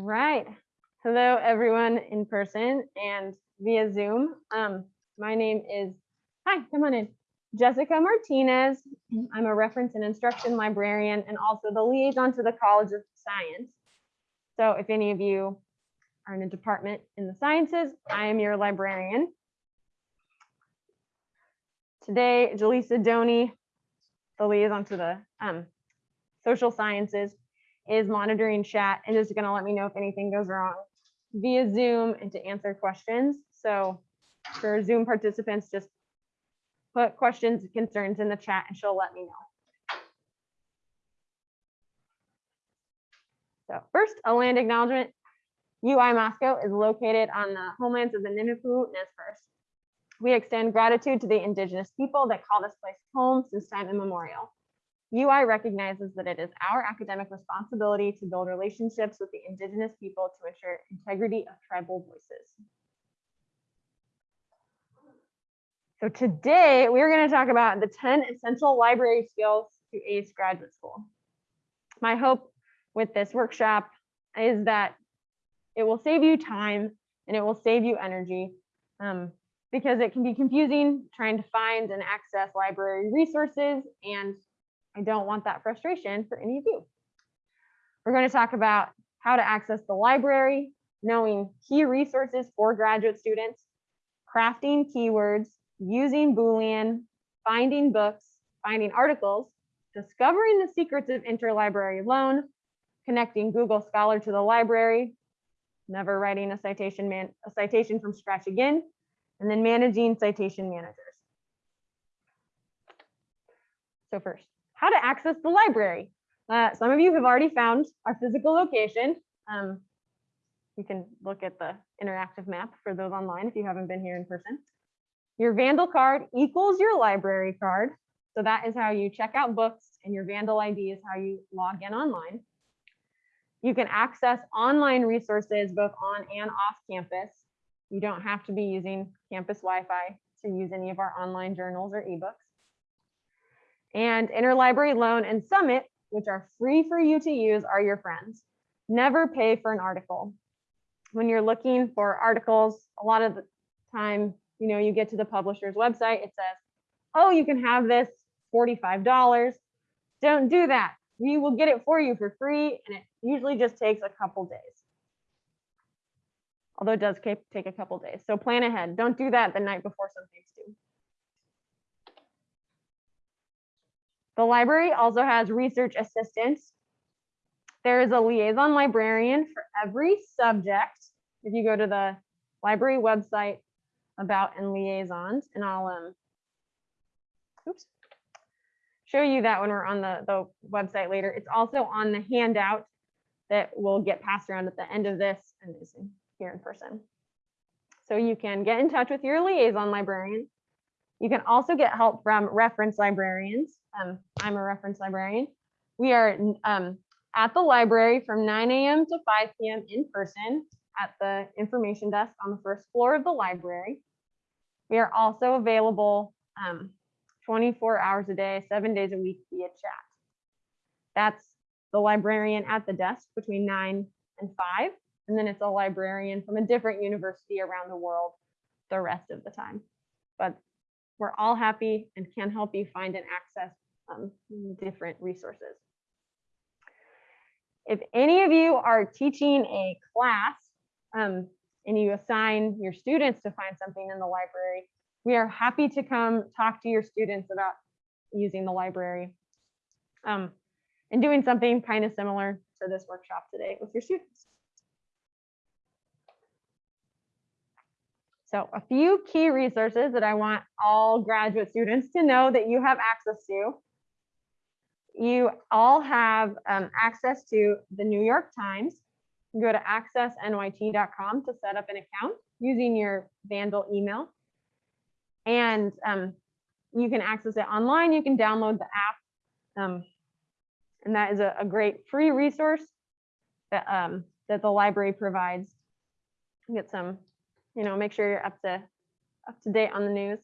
right. Hello, everyone in person and via Zoom. Um, my name is, hi, come on in. Jessica Martinez. I'm a reference and instruction librarian and also the liaison to the College of Science. So if any of you are in a department in the sciences, I am your librarian. Today, Jaleesa Doney, the liaison to the um, social sciences, is monitoring chat and is going to let me know if anything goes wrong via Zoom and to answer questions. So for Zoom participants, just put questions, and concerns in the chat and she'll let me know. So first, a land acknowledgement. UI Moscow is located on the homelands of the Nimiipuu Nez Perce. We extend gratitude to the indigenous people that call this place home since time immemorial. UI recognizes that it is our academic responsibility to build relationships with the indigenous people to ensure integrity of tribal voices. So today we're going to talk about the 10 essential library skills to ACE graduate school. My hope with this workshop is that it will save you time and it will save you energy um, because it can be confusing trying to find and access library resources and I don't want that frustration for any of you. We're going to talk about how to access the library, knowing key resources for graduate students, crafting keywords, using Boolean, finding books, finding articles, discovering the secrets of interlibrary loan, connecting Google Scholar to the library, never writing a citation man a citation from scratch again, and then managing citation managers. So first, how to access the library. Uh, some of you have already found our physical location. Um, you can look at the interactive map for those online if you haven't been here in person. Your Vandal card equals your library card. So that is how you check out books and your Vandal ID is how you log in online. You can access online resources both on and off campus. You don't have to be using campus Wi-Fi to use any of our online journals or ebooks. And Interlibrary Loan and Summit, which are free for you to use, are your friends. Never pay for an article. When you're looking for articles, a lot of the time you know, you get to the publisher's website, it says, oh, you can have this $45. Don't do that. We will get it for you for free, and it usually just takes a couple days. Although it does take a couple days. So plan ahead. Don't do that the night before something's due. The library also has research assistants. There is a liaison librarian for every subject. If you go to the library website, about and liaisons, and I'll um, oops, show you that when we're on the, the website later. It's also on the handout that will get passed around at the end of this and is here in person. So you can get in touch with your liaison librarian. You can also get help from reference librarians. Um, I'm a reference librarian. We are um, at the library from 9 a.m. to 5 p.m. in person at the information desk on the first floor of the library. We are also available um, 24 hours a day, seven days a week via chat. That's the librarian at the desk between nine and five. And then it's a librarian from a different university around the world the rest of the time. But we're all happy and can help you find and access um, different resources. If any of you are teaching a class, um, and you assign your students to find something in the library, we are happy to come talk to your students about using the library um, and doing something kind of similar to this workshop today with your students. So a few key resources that I want all graduate students to know that you have access to. You all have um, access to the New York Times, go to accessnyt.com to set up an account using your Vandal email. And um, you can access it online. You can download the app. Um, and that is a, a, great free resource that, um, that the library provides. Get some, you know, make sure you're up to up to date on the news.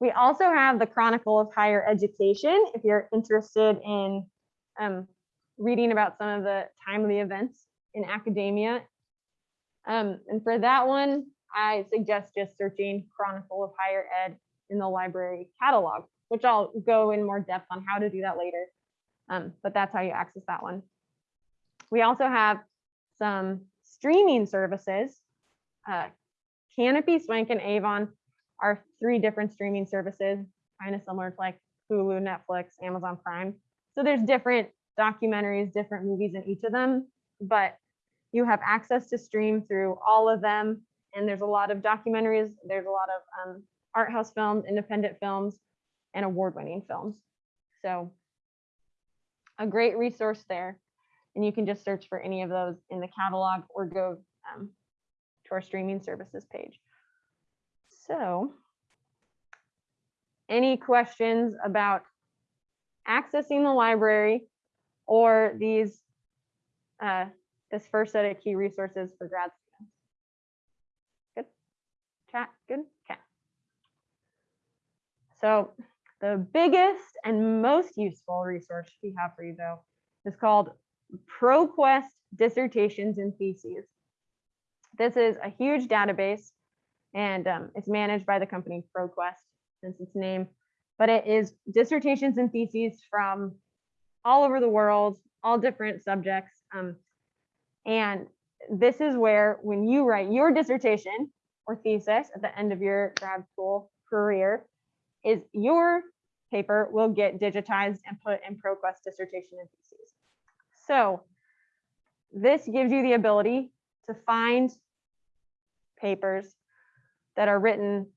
We also have the Chronicle of Higher Education if you're interested in um, reading about some of the timely events in academia. Um, and for that one, I suggest just searching Chronicle of Higher Ed in the library catalog, which I'll go in more depth on how to do that later. Um, but that's how you access that one. We also have some streaming services. Uh, Kanopy, Swank, and Avon are three different streaming services, kind of similar to like Hulu, Netflix, Amazon Prime. So there's different documentaries, different movies in each of them, but you have access to stream through all of them. And there's a lot of documentaries, there's a lot of um, art house films, independent films, and award winning films. So a great resource there. And you can just search for any of those in the catalog or go um, to our streaming services page. So any questions about accessing the library or these uh, this first set of key resources for grad students? Good. Chat. Good. Okay. So the biggest and most useful resource we have for you though is called ProQuest Dissertations and Theses. This is a huge database and um, it's managed by the company ProQuest since its name, but it is dissertations and theses from all over the world, all different subjects. Um, and this is where when you write your dissertation or thesis at the end of your grad school career, is your paper will get digitized and put in ProQuest dissertation and theses. So this gives you the ability to find papers that are written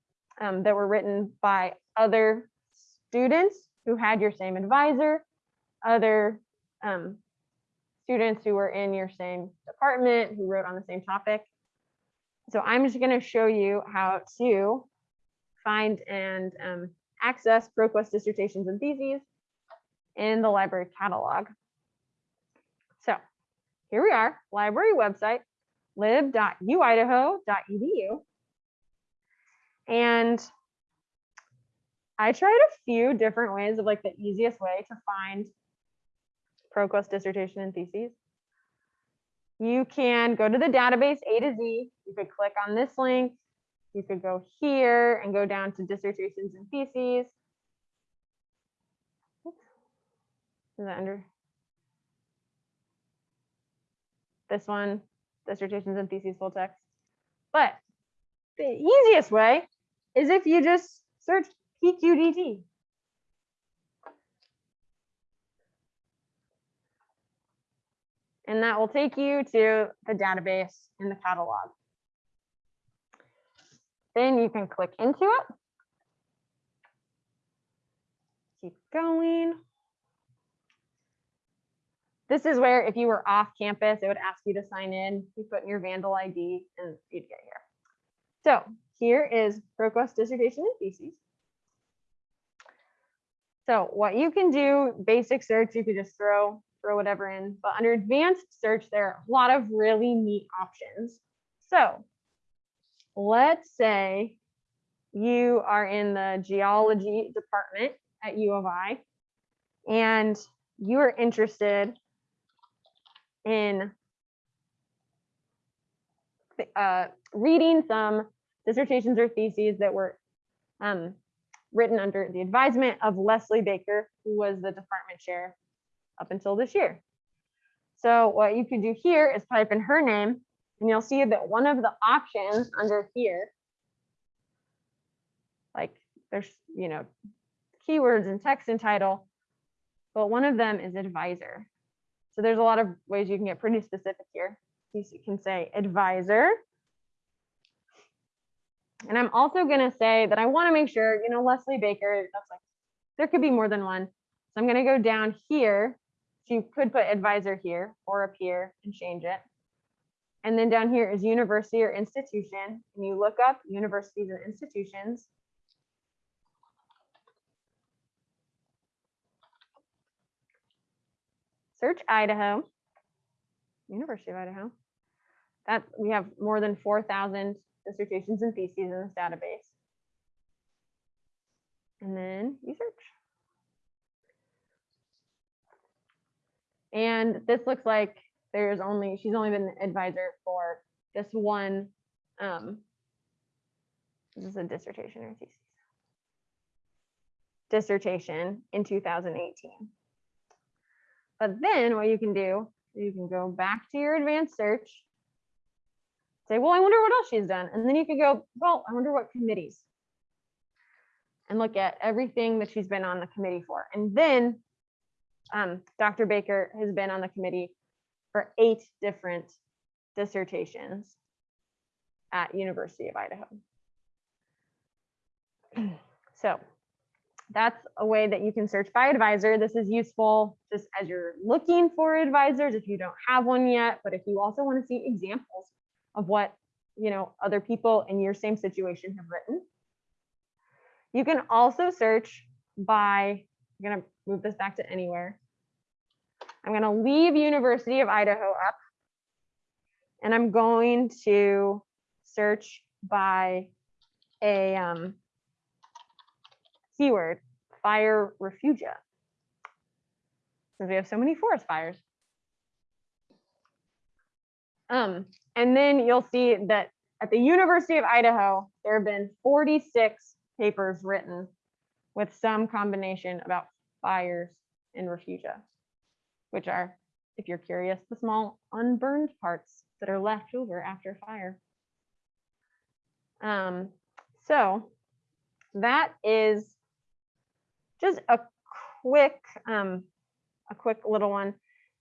um, that were written by other students who had your same advisor, other um, students who were in your same department who wrote on the same topic. So I'm just going to show you how to find and um, access ProQuest dissertations and theses in the library catalog. So here we are, library website, lib.uidaho.edu. And I tried a few different ways of like the easiest way to find ProQuest dissertation and theses. You can go to the database A to Z. You could click on this link. You could go here and go down to dissertations and theses. Is that under? This one, dissertations and theses full text. But the easiest way is if you just search PQDT. And that will take you to the database in the catalog. Then you can click into it. Keep going. This is where if you were off campus, it would ask you to sign in. You put in your Vandal ID and you'd get here. So here is ProQuest dissertation and theses. So what you can do, basic search, you could just throw throw whatever in, but under advanced search, there are a lot of really neat options. So let's say you are in the geology department at U of I, and you are interested in uh, reading some dissertations or theses that were um, written under the advisement of Leslie Baker, who was the department chair up until this year. So what you could do here is type in her name, and you'll see that one of the options under here, like there's, you know, keywords and text and title, but one of them is advisor. So there's a lot of ways you can get pretty specific here. You can say advisor, and I'm also going to say that I want to make sure, you know, Leslie Baker, that's like, there could be more than one. So I'm going to go down here. So you could put advisor here or up here and change it. And then down here is university or institution. And you look up universities and institutions. Search Idaho, University of Idaho. That we have more than 4,000 dissertations and theses in this database. And then you search. And this looks like there's only, she's only been advisor for this one, um, this is a dissertation or thesis? Dissertation in 2018. But then what you can do, you can go back to your advanced search, say, well, I wonder what else she's done. And then you could go, well, I wonder what committees. And look at everything that she's been on the committee for. And then um, Dr. Baker has been on the committee for eight different dissertations at University of Idaho. So that's a way that you can search by advisor. This is useful just as you're looking for advisors if you don't have one yet, but if you also want to see examples of what you know other people in your same situation have written. You can also search by, I'm gonna move this back to anywhere. I'm gonna leave University of Idaho up and I'm going to search by a um, keyword, fire refugia. Since we have so many forest fires. Um, and then you'll see that at the University of Idaho, there have been 46 papers written with some combination about fires and refugia, which are, if you're curious, the small unburned parts that are left over after fire. Um, so that is just a quick, um, a quick little one.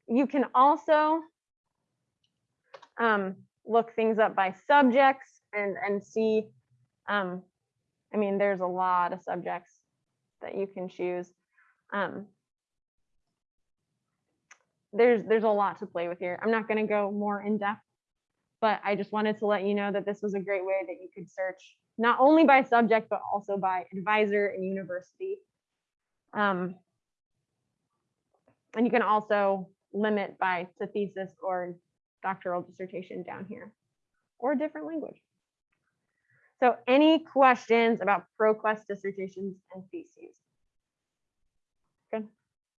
You can also um, look things up by subjects and and see. Um, I mean, there's a lot of subjects that you can choose. Um, there's there's a lot to play with here. I'm not going to go more in depth, but I just wanted to let you know that this was a great way that you could search not only by subject but also by advisor and university. Um, and you can also limit by to thesis or doctoral dissertation down here or a different language. So any questions about ProQuest dissertations and theses? Good.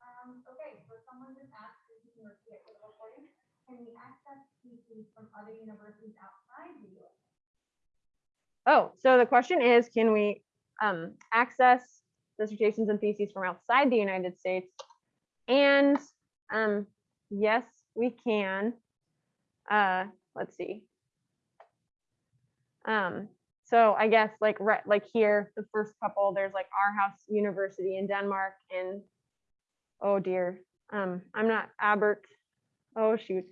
Um, okay, so someone just asked if you can repeat it for the recording. Can we access theses from other universities outside the US? Oh, so the question is, can we um, access dissertations and theses from outside the United States? And um, yes, we can. Uh, let's see. Um, so I guess like right, like here, the first couple, there's like Aarhus University in Denmark and oh dear, um, I'm not Abert. Oh shoot.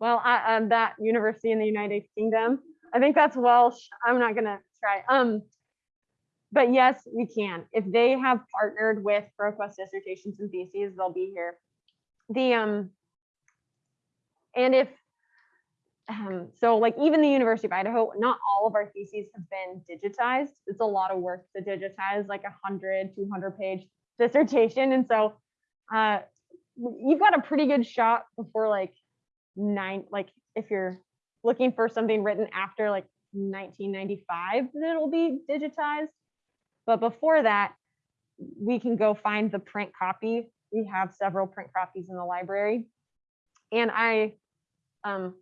Well, I, um, that university in the United Kingdom. I think that's Welsh. I'm not gonna try. Um, but yes, we can. If they have partnered with ProQuest dissertations and theses, they'll be here. The um, and if um, so like even the University of Idaho, not all of our theses have been digitized. It's a lot of work to digitize like a 100, 200 page dissertation. And so uh, you've got a pretty good shot before like nine, like if you're looking for something written after like 1995 that it'll be digitized. But before that, we can go find the print copy. We have several print copies in the library. And I, um,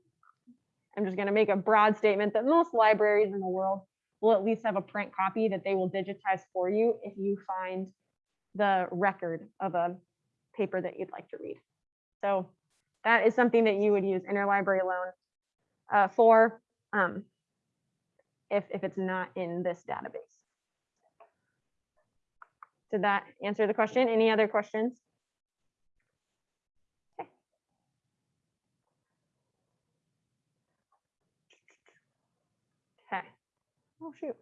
I'm just going to make a broad statement that most libraries in the world will at least have a print copy that they will digitize for you if you find the record of a paper that you'd like to read. So that is something that you would use interlibrary loan uh, for um, if, if it's not in this database. Did that answer the question? Any other questions? Okay. Okay. Oh, shoot.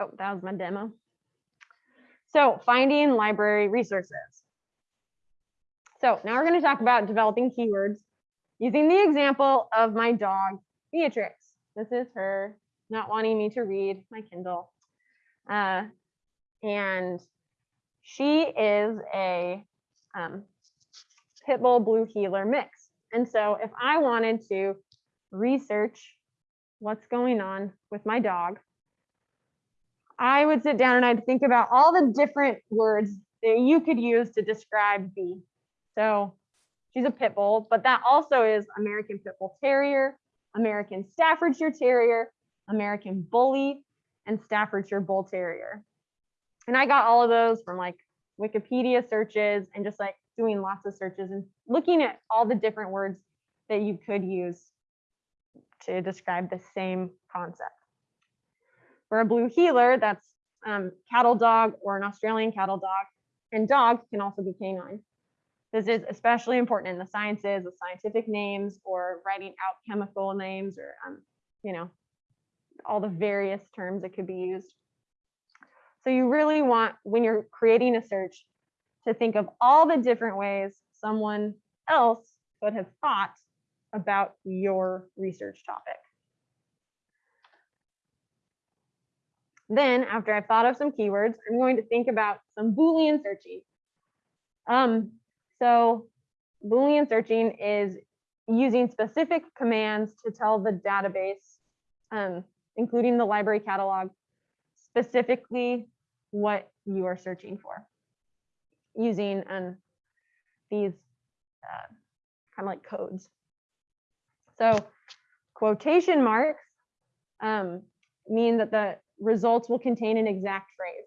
Oh, that was my demo. So finding library resources. So now we're going to talk about developing keywords using the example of my dog, Beatrix. This is her not wanting me to read my Kindle. Uh, and she is a um, pit bull blue heeler mix. And so if I wanted to research what's going on with my dog, I would sit down and I'd think about all the different words that you could use to describe B. So she's a pit bull, but that also is American Pit Bull Terrier, American Staffordshire Terrier, American Bully, and Staffordshire Bull Terrier. And I got all of those from like Wikipedia searches and just like doing lots of searches and looking at all the different words that you could use to describe the same concept. For a blue heeler, that's um, cattle dog or an Australian cattle dog, and dog can also be canine. This is especially important in the sciences with scientific names or writing out chemical names or, um, you know, all the various terms that could be used. So you really want, when you're creating a search, to think of all the different ways someone else could have thought about your research topic. Then after I've thought of some keywords, I'm going to think about some Boolean searching. Um, so Boolean searching is using specific commands to tell the database, um, including the library catalog, specifically what you are searching for using um, these uh, kind of like codes. So quotation marks um, mean that the results will contain an exact phrase.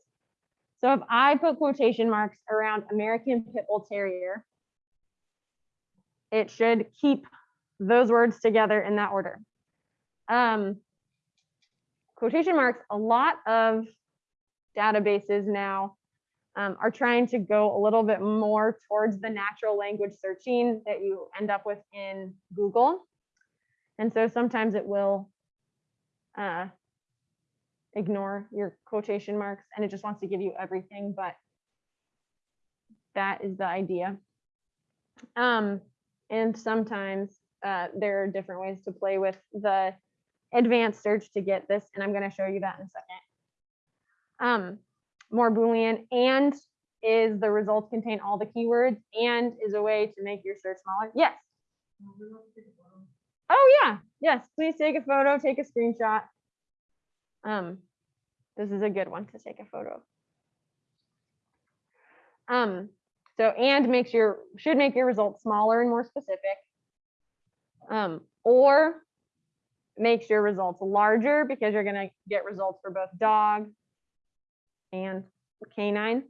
So if I put quotation marks around American Pit Bull Terrier, it should keep those words together in that order. Um, quotation marks, a lot of databases now um, are trying to go a little bit more towards the natural language searching that you end up with in Google. And so sometimes it will uh, ignore your quotation marks and it just wants to give you everything, but that is the idea. Um, and sometimes uh, there are different ways to play with the advanced search to get this, and I'm going to show you that in a second. Um, more Boolean and is the results contain all the keywords and is a way to make your search smaller. Yes. Oh yeah, yes, please take a photo, take a screenshot. Um, this is a good one to take a photo. Um, so and makes your should make your results smaller and more specific. Um, or makes your results larger because you're gonna get results for both dog and canine.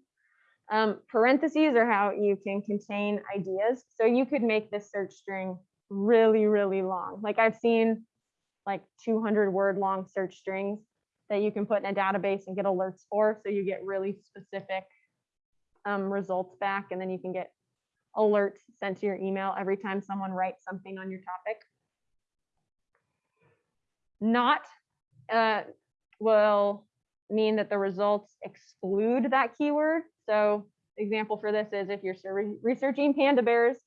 Um, parentheses are how you can contain ideas. So you could make this search string really, really long. Like I've seen like 200 word long search strings that you can put in a database and get alerts for. So you get really specific um, results back and then you can get alerts sent to your email every time someone writes something on your topic. Not uh, will mean that the results exclude that keyword. So example for this is if you're researching panda bears,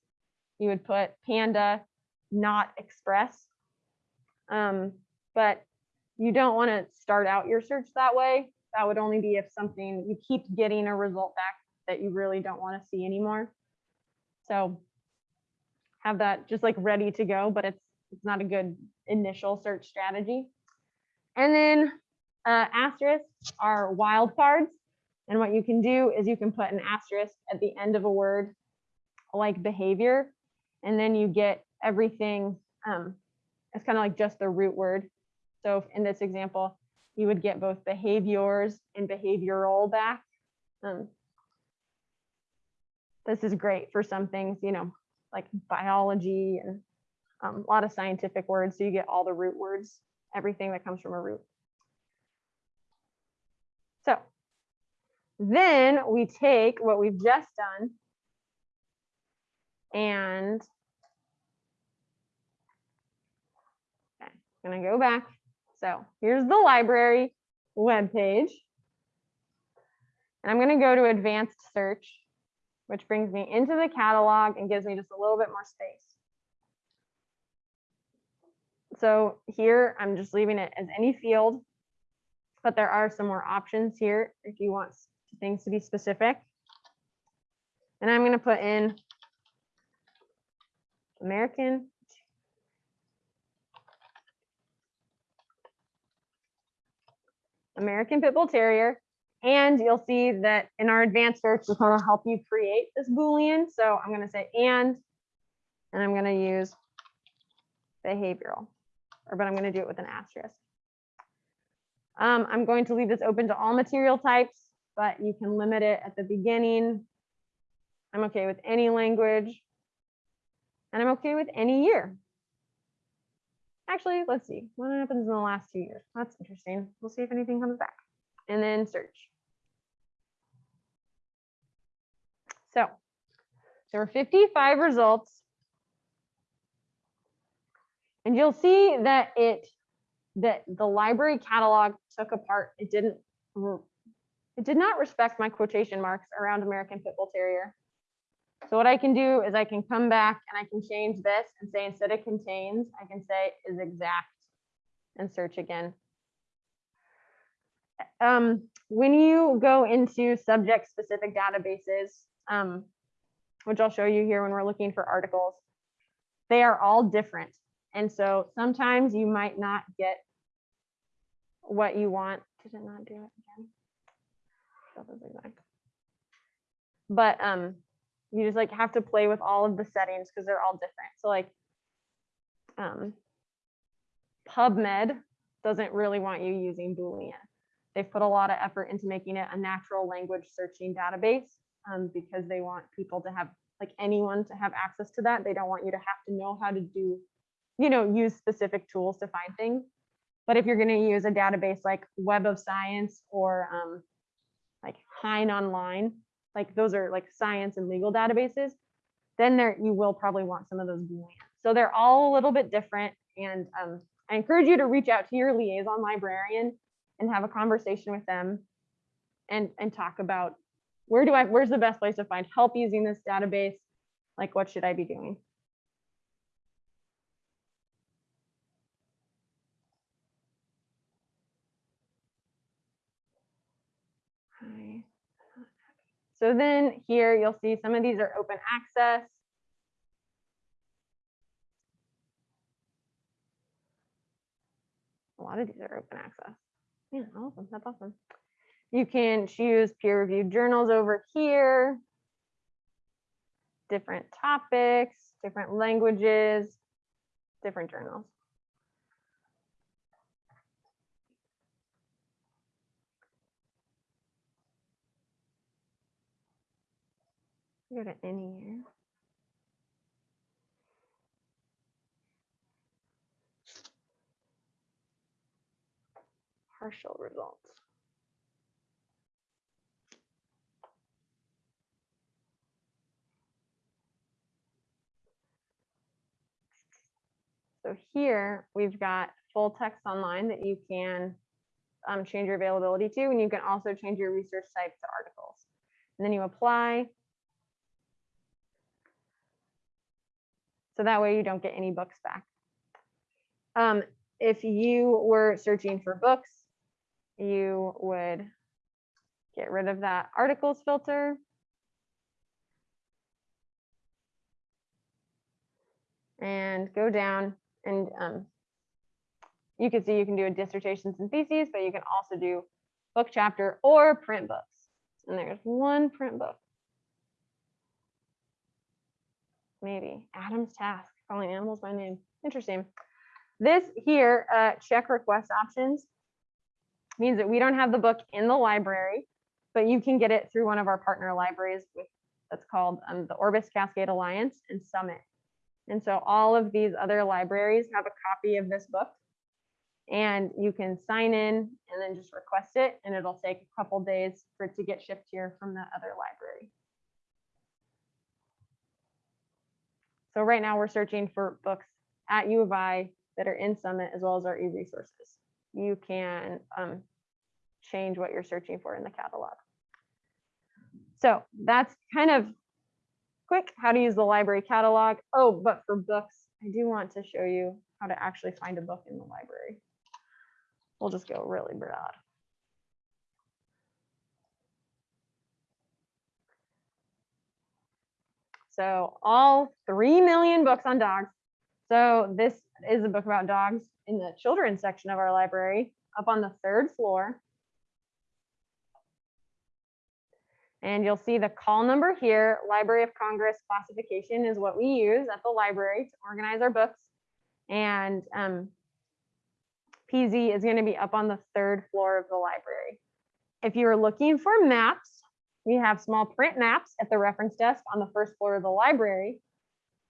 you would put panda not express. Um, but you don't want to start out your search that way. That would only be if something you keep getting a result back that you really don't want to see anymore. So have that just like ready to go, but it's it's not a good initial search strategy. And then uh, asterisks are wildcards. And what you can do is you can put an asterisk at the end of a word like behavior, and then you get everything. Um, it's kind of like just the root word. So in this example, you would get both behaviors and behavioral back. Um, this is great for some things, you know, like biology and um, a lot of scientific words. So you get all the root words, everything that comes from a root. So then we take what we've just done and okay, I'm gonna go back. So here's the library web page. And I'm gonna go to advanced search, which brings me into the catalog and gives me just a little bit more space. So here I'm just leaving it as any field but there are some more options here if you want things to be specific. And I'm going to put in American American Pit Bull Terrier, And you'll see that in our advanced search, it's gonna help you create this Boolean. So I'm going to say and, and I'm going to use behavioral, or but I'm going to do it with an asterisk. Um, I'm going to leave this open to all material types, but you can limit it at the beginning. I'm okay with any language. And I'm okay with any year. Actually, let's see what happens in the last two years. That's interesting. We'll see if anything comes back. And then search. So there were 55 results. And you'll see that it that the library catalog took apart. It didn't it did not respect my quotation marks around American Pit Bull Terrier. So what I can do is I can come back and I can change this and say instead of contains, I can say is exact and search again. Um, when you go into subject specific databases, um, which I'll show you here when we're looking for articles, they are all different. And so sometimes you might not get what you want. Did it not do it again? But um, you just like have to play with all of the settings because they're all different. So like um, PubMed doesn't really want you using Boolean. They've put a lot of effort into making it a natural language searching database um, because they want people to have like anyone to have access to that. They don't want you to have to know how to do, you know, use specific tools to find things. But if you're going to use a database like Web of Science or um, like Hein Online, like those are like science and legal databases, then there you will probably want some of those Boolean. So they're all a little bit different. And um, I encourage you to reach out to your liaison librarian and have a conversation with them and, and talk about where do I, where's the best place to find help using this database? Like, what should I be doing? So then here you'll see some of these are open access. A lot of these are open access. Yeah, awesome. That's awesome. You can choose peer reviewed journals over here, different topics, different languages, different journals. Go to any year. Partial results. So here we've got full text online that you can um, change your availability to, and you can also change your research type to articles. And then you apply. So that way you don't get any books back. Um, if you were searching for books, you would get rid of that articles filter. And go down and um, you can see you can do a dissertations and theses, but you can also do book chapter or print books. And there's one print book. Maybe Adam's task, calling animals by name. Interesting. This here, uh, check request options, means that we don't have the book in the library, but you can get it through one of our partner libraries with that's called um, the Orbis Cascade Alliance and Summit. And so all of these other libraries have a copy of this book and you can sign in and then just request it and it'll take a couple days for it to get shipped here from the other library. So right now we're searching for books at U of I that are in Summit as well as our e-resources. You can um, change what you're searching for in the catalog. So that's kind of quick how to use the library catalog. Oh, but for books, I do want to show you how to actually find a book in the library. We'll just go really broad. So all 3 million books on dogs. So this is a book about dogs in the children's section of our library up on the third floor. And you'll see the call number here, Library of Congress classification is what we use at the library to organize our books. And um, PZ is going to be up on the third floor of the library. If you're looking for maps, we have small print maps at the reference desk on the first floor of the library.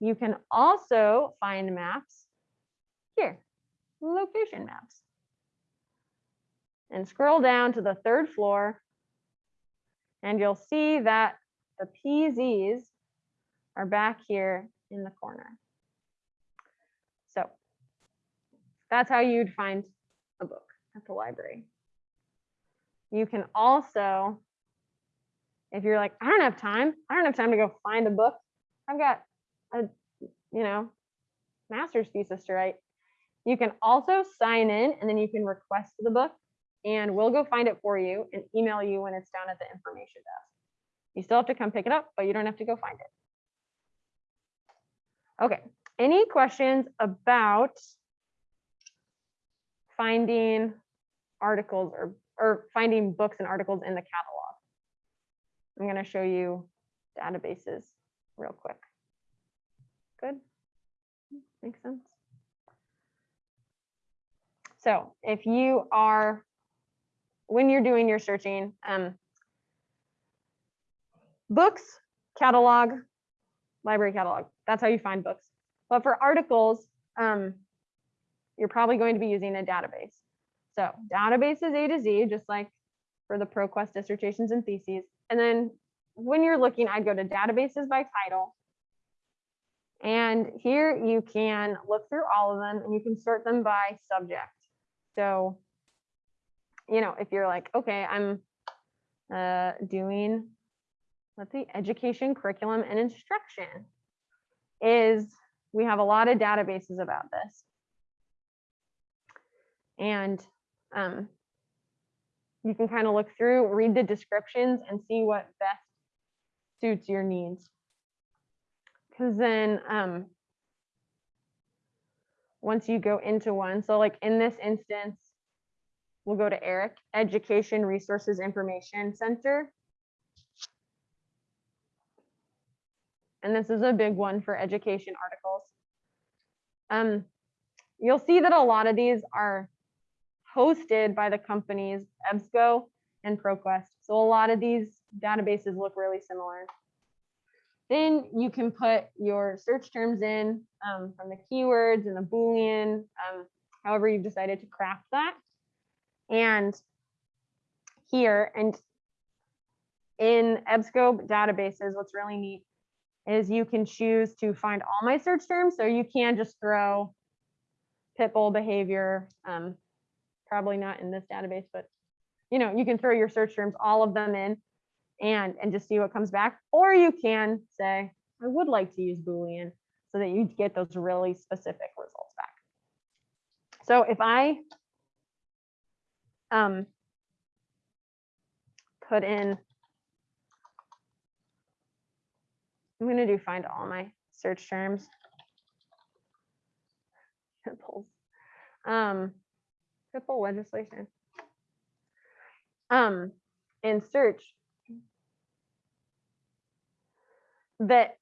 You can also find maps here, location maps. And scroll down to the third floor and you'll see that the PZs are back here in the corner. So that's how you'd find a book at the library. You can also, if you're like, I don't have time, I don't have time to go find a book. I've got a, you know, master's thesis to write. You can also sign in and then you can request the book and we'll go find it for you and email you when it's down at the information desk. You still have to come pick it up, but you don't have to go find it. Okay, any questions about finding articles or, or finding books and articles in the catalog? I'm gonna show you databases real quick. Good, makes sense. So if you are when you're doing your searching, um, books, catalog, library catalog. That's how you find books. But for articles, um, you're probably going to be using a database. So databases A to Z, just like for the ProQuest dissertations and theses. And then when you're looking, I'd go to databases by title. And here you can look through all of them and you can sort them by subject. So you know, if you're like, okay, I'm uh, doing, let's see, education, curriculum, and instruction, is we have a lot of databases about this. And um, you can kind of look through, read the descriptions, and see what best suits your needs. Because then um, once you go into one, so like in this instance, We'll go to Eric, Education Resources Information Center. And this is a big one for education articles. Um, you'll see that a lot of these are hosted by the companies EBSCO and ProQuest. So a lot of these databases look really similar. Then you can put your search terms in um, from the keywords and the Boolean, um, however you've decided to craft that. And here and in EBSCO databases, what's really neat is you can choose to find all my search terms. So you can just throw pit bull behavior, um, probably not in this database, but you know, you can throw your search terms, all of them in and, and just see what comes back. Or you can say, I would like to use Boolean so that you get those really specific results back. So if I um, put in, I'm gonna do find all my search terms. Pitbulls. Um, pitbull legislation. Um, in search. That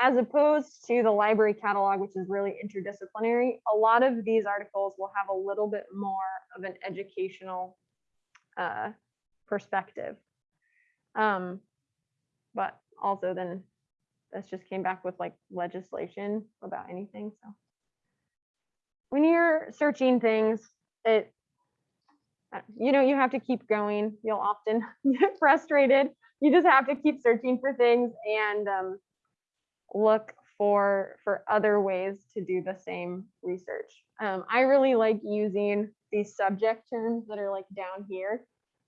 as opposed to the library catalog, which is really interdisciplinary, a lot of these articles will have a little bit more of an educational uh, perspective. Um, but also then this just came back with like legislation about anything. So when you're searching things, it, uh, you know, you have to keep going. You'll often get frustrated. You just have to keep searching for things and um, look for for other ways to do the same research. Um, I really like using these subject terms that are like down here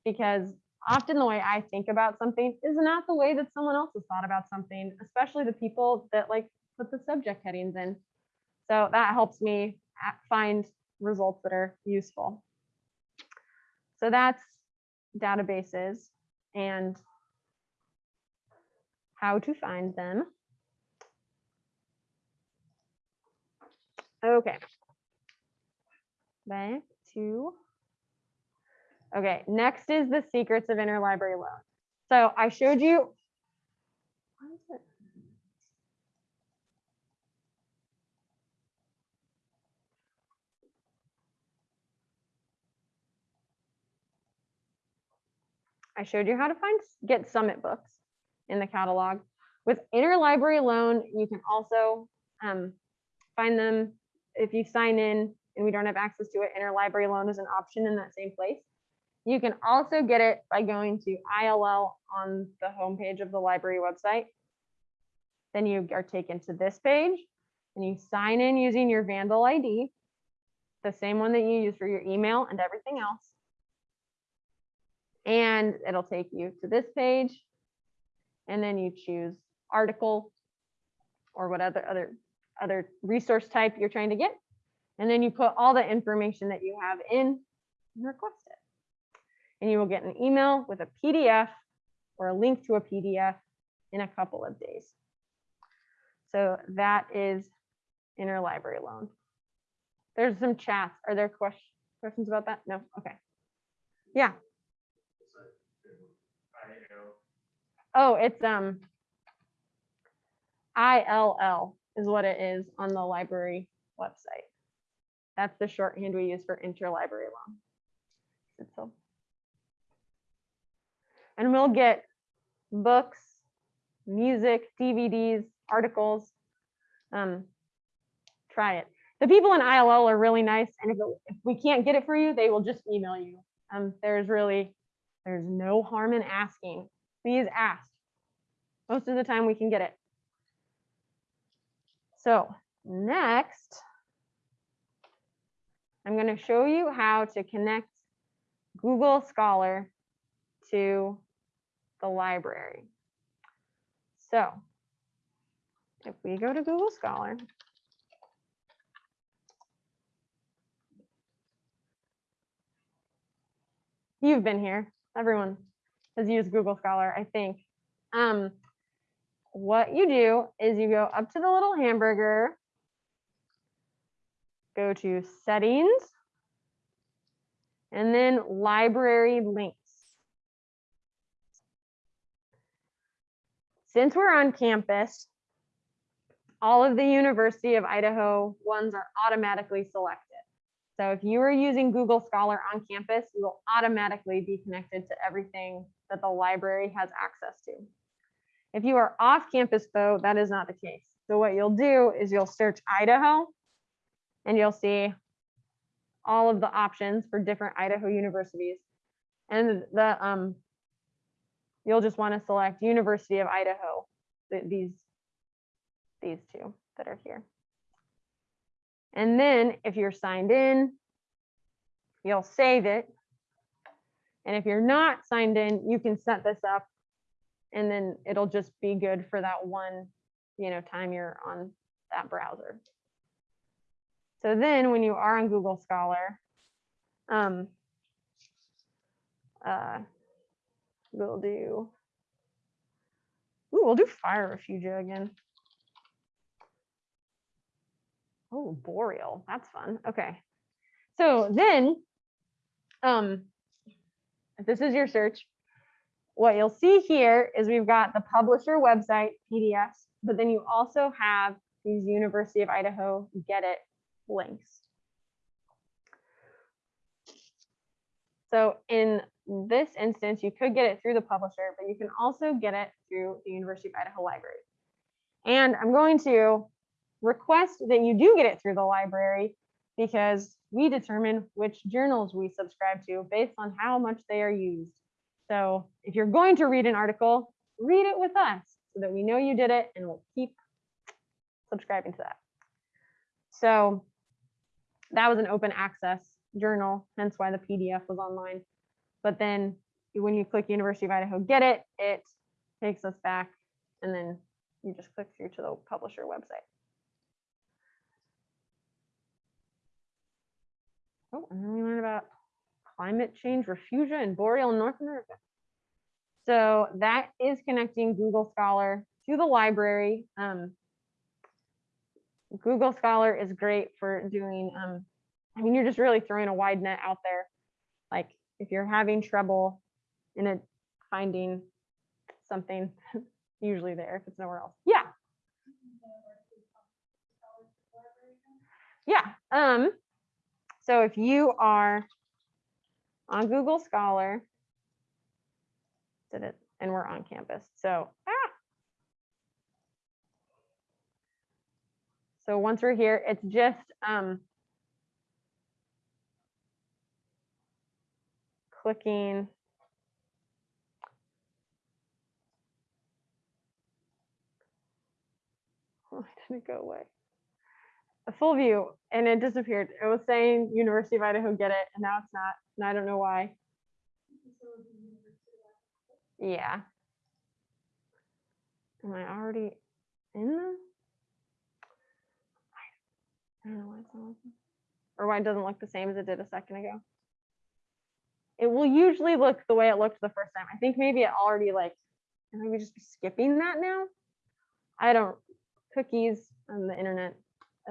because often the way I think about something is not the way that someone else has thought about something, especially the people that like put the subject headings in. So that helps me find results that are useful. So that's databases and how to find them. Okay. Back to. Okay, next is the secrets of interlibrary loan. So I showed you. why is it- I showed you how to find, get Summit books in the catalog. With interlibrary loan, you can also um, find them if you sign in and we don't have access to it. Interlibrary loan is an option in that same place. You can also get it by going to ILL on the homepage of the library website. Then you are taken to this page and you sign in using your Vandal ID, the same one that you use for your email and everything else. And it'll take you to this page. And then you choose article or what other other other resource type you're trying to get. And then you put all the information that you have in and request it. And you will get an email with a PDF or a link to a PDF in a couple of days. So that is interlibrary loan. There's some chats. Are there questions questions about that? No? Okay. Yeah. Oh, it's um ILL is what it is on the library website. That's the shorthand we use for interlibrary loan. And we'll get books, music, DVDs, articles. Um, try it. The people in ILL are really nice, and if, it- if we can't get it for you, they will just email you. Um, there's really, there's no harm in asking. Please ask. Most of the time we can get it. So next, I'm going to show you how to connect Google Scholar to the library. So if we go to Google Scholar, you've been here. Everyone has used Google Scholar, I think. Um, what you do is you go up to the little hamburger, go to settings, and then library links. Since we're on campus, all of the University of Idaho ones are automatically selected. So if you are using Google Scholar on campus, you will automatically be connected to everything that the library has access to. If you are off campus though, that is not the case. So what you'll do is you'll search Idaho and you'll see all of the options for different Idaho universities. And the um you'll just want to select University of Idaho, these these two that are here. And then if you're signed in, you'll save it. And if you're not signed in, you can set this up and then it'll just be good for that one, you know, time you're on that browser. So then when you are on Google Scholar, um, uh, we'll do, ooh, we'll do Fire Refugia again. Oh, Boreal, that's fun. Okay. So then, um, if this is your search, what you'll see here is we've got the publisher website PDFs, but then you also have these University of Idaho Get It links. So in this instance, you could get it through the publisher, but you can also get it through the University of Idaho Library. And I'm going to request that you do get it through the library because we determine which journals we subscribe to based on how much they are used. So if you're going to read an article, read it with us so that we know you did it and we'll keep subscribing to that. So that was an open access journal, hence why the PDF was online. But then when you click University of Idaho, get it, it takes us back and then you just click through to the publisher website. Oh, and then we learned about climate change, refugia, and boreal in North America. So that is connecting Google Scholar to the library. Um, Google Scholar is great for doing, um, I mean, you're just really throwing a wide net out there. Like if you're having trouble in a finding something usually there if it's nowhere else. Yeah, yeah. Um, so if you are on Google Scholar, did it, and we're on campus. So, ah. So once we're here, it's just um, clicking. Did it go away? A full view and it disappeared. It was saying University of Idaho get it and now it's not. And I don't know why. Yeah. Am I already in the? I don't know why it's not. Or why it doesn't look the same as it did a second ago. It will usually look the way it looked the first time. I think maybe it already like, maybe just skipping that now. I don't, cookies on the internet,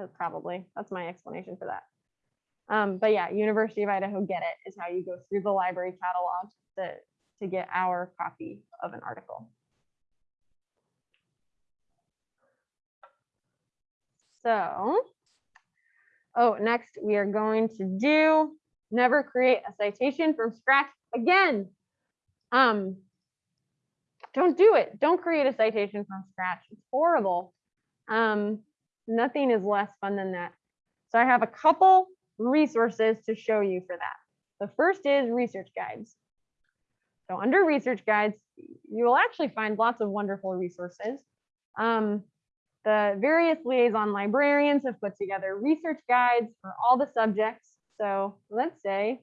uh, probably. That's my explanation for that. Um, but yeah, University of Idaho Get It is how you go through the library catalog to, to get our copy of an article. So, oh, next we are going to do never create a citation from scratch again. Um, don't do it. Don't create a citation from scratch. It's horrible. Um, nothing is less fun than that. So I have a couple resources to show you for that. The first is research guides. So under research guides, you will actually find lots of wonderful resources. Um, the various liaison librarians have put together research guides for all the subjects. So let's say,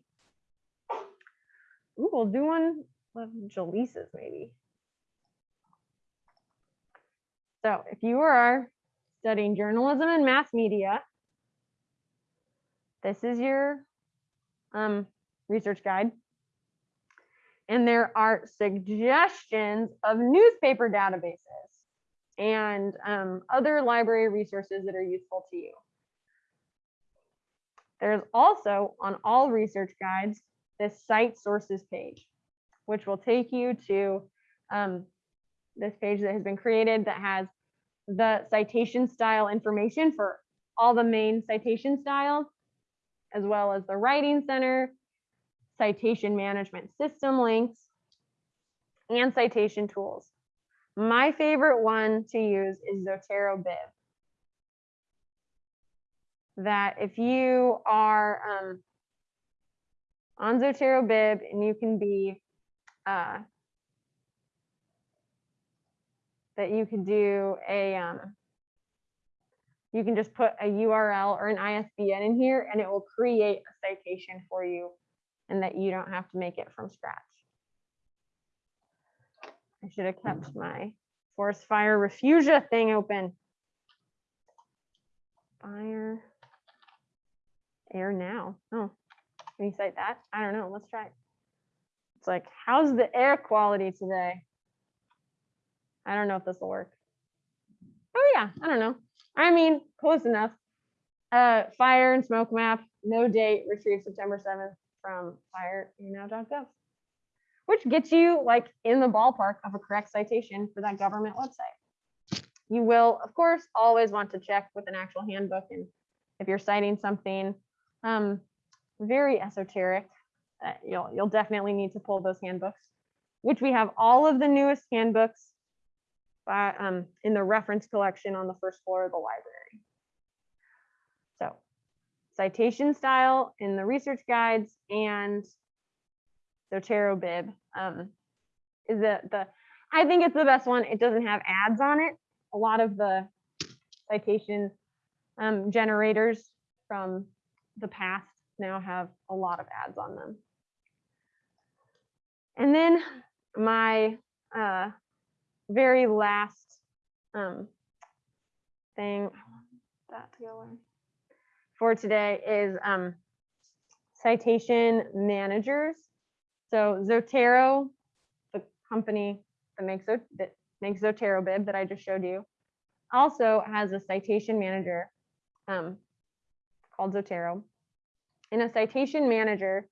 ooh, we'll do one of Jaleesa's maybe. So if you are studying journalism and mass media, this is your um, research guide. And there are suggestions of newspaper databases and um, other library resources that are useful to you. There's also on all research guides, this cite sources page, which will take you to um, this page that has been created that has the citation style information for all the main citation styles, as well as the writing center, citation management system links, and citation tools. My favorite one to use is Zotero Bib. That if you are um, on Zotero Bib and you can be, uh, that you can do a, um, you can just put a URL or an ISBN in here and it will create a citation for you and that you don't have to make it from scratch. I should have kept my forest fire refugia thing open. Fire. Air now. Oh, can you cite that? I don't know. Let's try. it. It's like, how's the air quality today? I don't know if this will work. Oh yeah, I don't know. I mean, close enough. Uh, fire and smoke map, no date, retrieved September 7th from firenow.gov which gets you like in the ballpark of a correct citation for that government website. You will, of course, always want to check with an actual handbook. And if you're citing something um, very esoteric, uh, you'll, you'll definitely need to pull those handbooks, which we have all of the newest handbooks by, um, in the reference collection on the first floor of the library. So citation style in the research guides and Zotero Bib um, is the, the, I think it's the best one. It doesn't have ads on it. A lot of the citation um, generators from the past now have a lot of ads on them. And then my uh, very last um, thing that to go for today is um, citation managers. So Zotero, the company that makes that makes Zotero Bib that I just showed you, also has a citation manager um, called Zotero. And a citation manager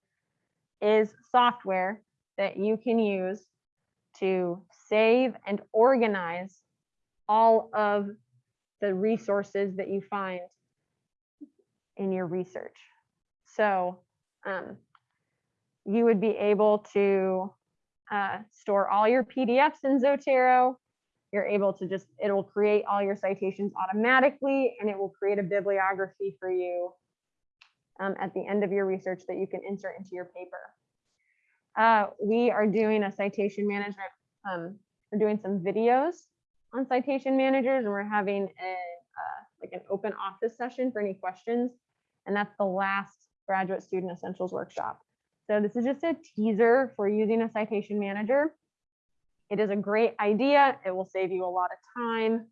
is software that you can use to save and organize all of the resources that you find in your research. So um, you would be able to uh, store all your PDFs in Zotero. You're able to just, it will create all your citations automatically and it will create a bibliography for you um, at the end of your research that you can insert into your paper. Uh, we are doing a citation management, um, we're doing some videos on citation managers and we're having a, uh, like an open office session for any questions. And that's the last graduate student essentials workshop. So this is just a teaser for using a citation manager. It is a great idea. It will save you a lot of time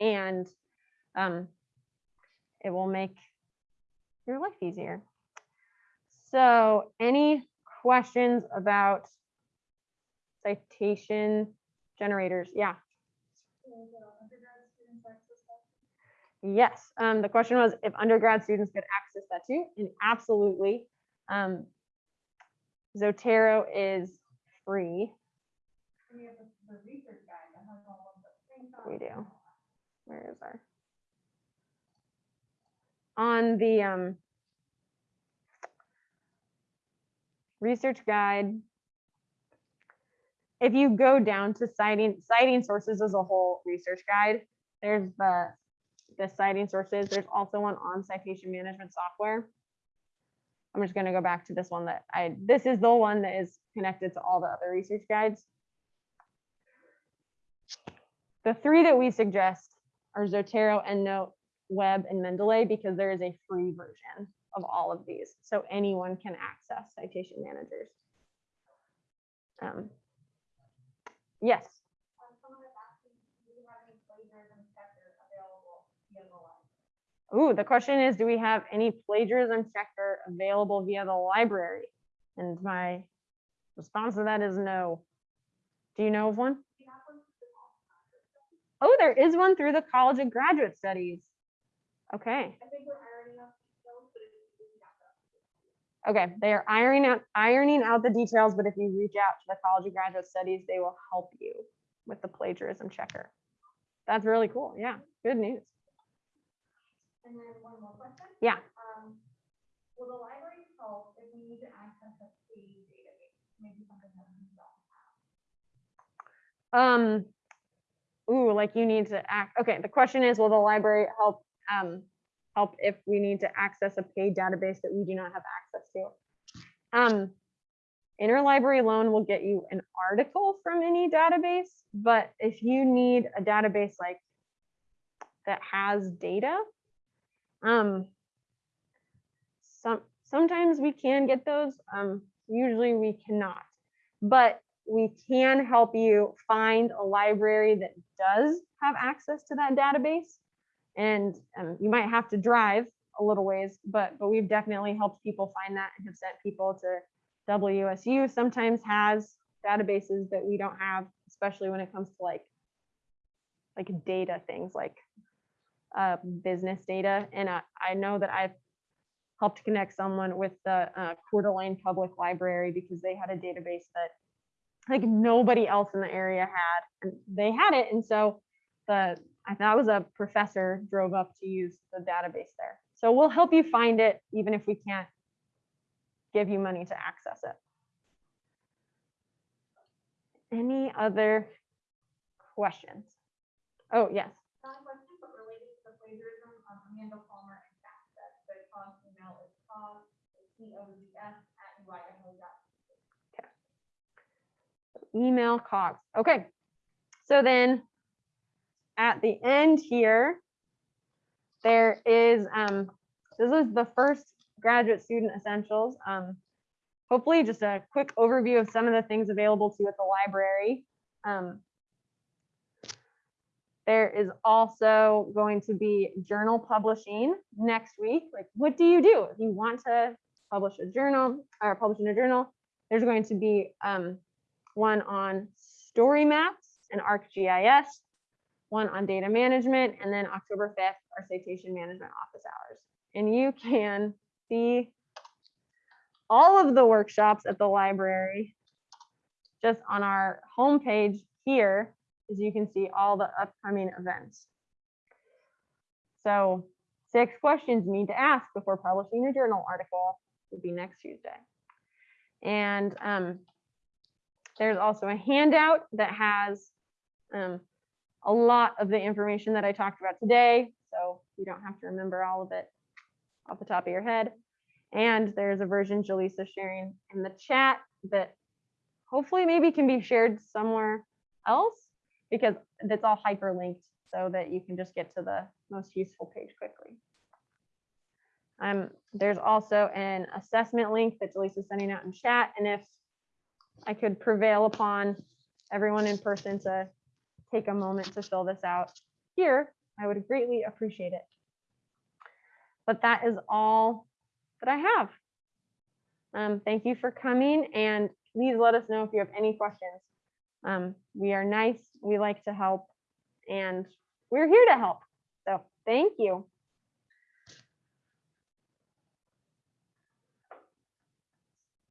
and um, it will make your life easier. So any questions about citation generators? Yeah. Yes, um, the question was if undergrad students could access that too, and absolutely. Um, Zotero is free. We do. Where is our? On the um. Research guide. If you go down to citing, citing sources as a whole research guide, there's the, the citing sources. There's also one on citation management software. I'm just gonna go back to this one that I, this is the one that is connected to all the other research guides. The three that we suggest are Zotero, EndNote, Web, and Mendeley because there is a free version of all of these. So anyone can access citation managers. Um, Yes, ooh, the question is, do we have any plagiarism checker available via the library? And my response to that is no. Do you know of one? Oh, there is one through the College of Graduate Studies. Okay. I think we're ironing out those, but if you didn't have them. Okay, they are ironing out ironing out the details, but if you reach out to the College of Graduate Studies, they will help you with the plagiarism checker. That's really cool. Yeah, good news. And then one more question. Yeah. Um, will the library help if we need to access a paid database, maybe something that we don't have? Um, ooh, like you need to act. Okay, the question is, will the library help um help if we need to access a paid database that we do not have access to? Um, interlibrary loan will get you an article from any database, but if you need a database like that has data, um, some sometimes we can get those. Um, usually we cannot, but we can help you find a library that does have access to that database. And um, you might have to drive a little ways, but but we've definitely helped people find that and have sent people to WSU. Sometimes has databases that we don't have, especially when it comes to like like data things like uh, business data. And I, I know that I've helped connect someone with the uh, Coeur d'Alene Public Library because they had a database that like nobody else in the area had and they had it and so the i thought it was a professor drove up to use the database there so we'll help you find it even if we can't give you money to access it any other questions oh yes Not a question, but related to the plagiarism, Amanda Palmer and Kat said the COGS email is COGS, C-O-Z-S at UIMO dot. email cogs. Okay. So then at the end here, there is, um, this is the first graduate student essentials. Um, hopefully just a quick overview of some of the things available to you at the library. Um, there is also going to be journal publishing next week. Like, what do you do if you want to publish a journal or publish in a journal? There's going to be um, one on story maps and ArcGIS, one on data management, and then October 5th, our citation management office hours. And you can see all of the workshops at the library just on our homepage here, as you can see all the upcoming events. So six questions you need to ask before publishing a journal article would be next Tuesday. And um, there's also a handout that has um, a lot of the information that I talked about today. So you don't have to remember all of it off the top of your head. And there's a version Jaleesa's sharing in the chat that hopefully maybe can be shared somewhere else because that's all hyperlinked so that you can just get to the most useful page quickly. Um, there's also an assessment link that Jaleesa's sending out in chat. And if I could prevail upon everyone in person to take a moment to fill this out here, I would greatly appreciate it. But that is all that I have. Um, thank you for coming and please let us know if you have any questions. Um, we are nice, we like to help, and we're here to help. So thank you.